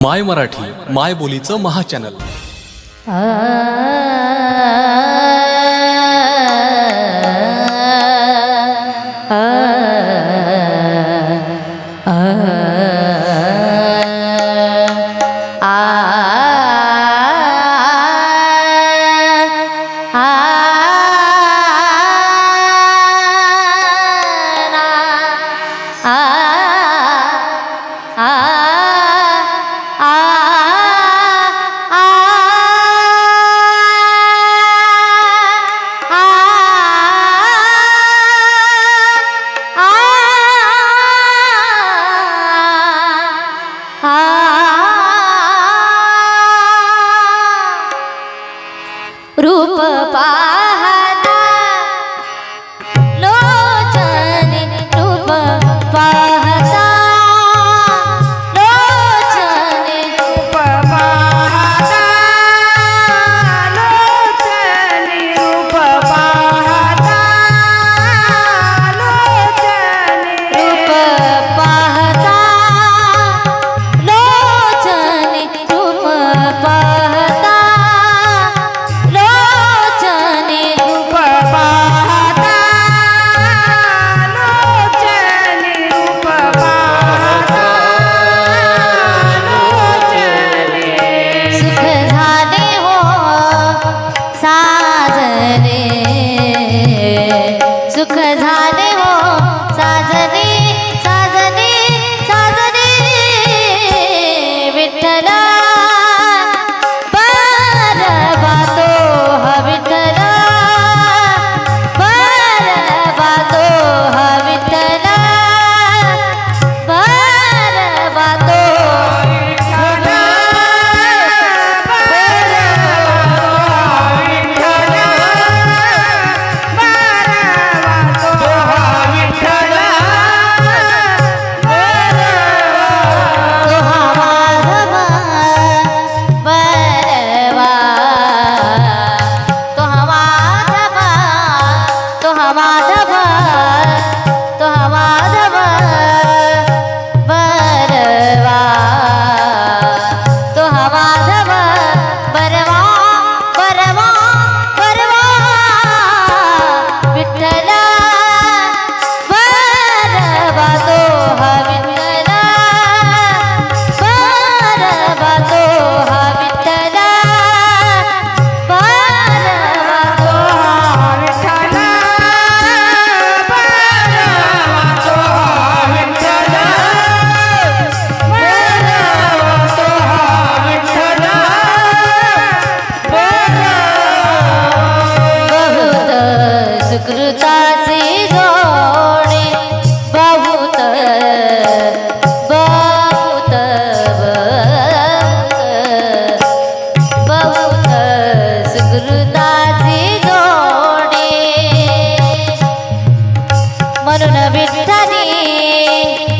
माय मराठी माय बोलीचं महाचॅनल म्हणून विठ्ठली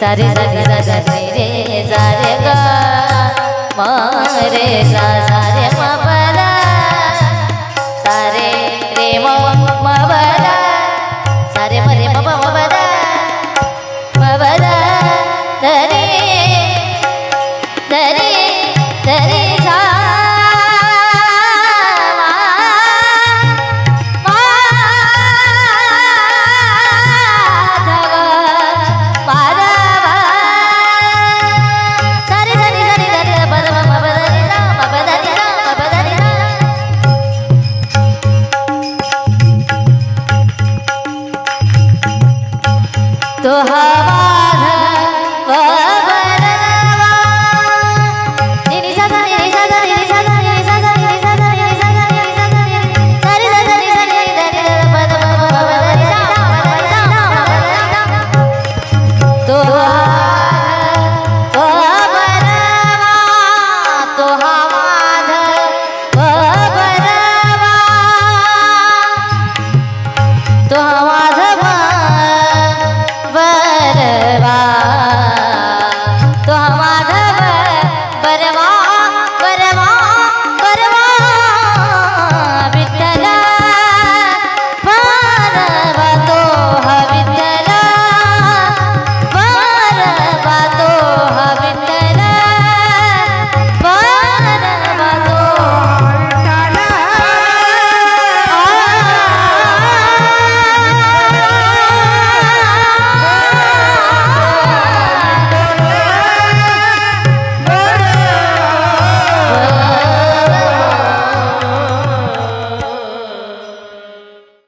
सारे सारे सारे रे सारे गा मारे सा सारे मा पा सारे रे मा बरा तो हवा.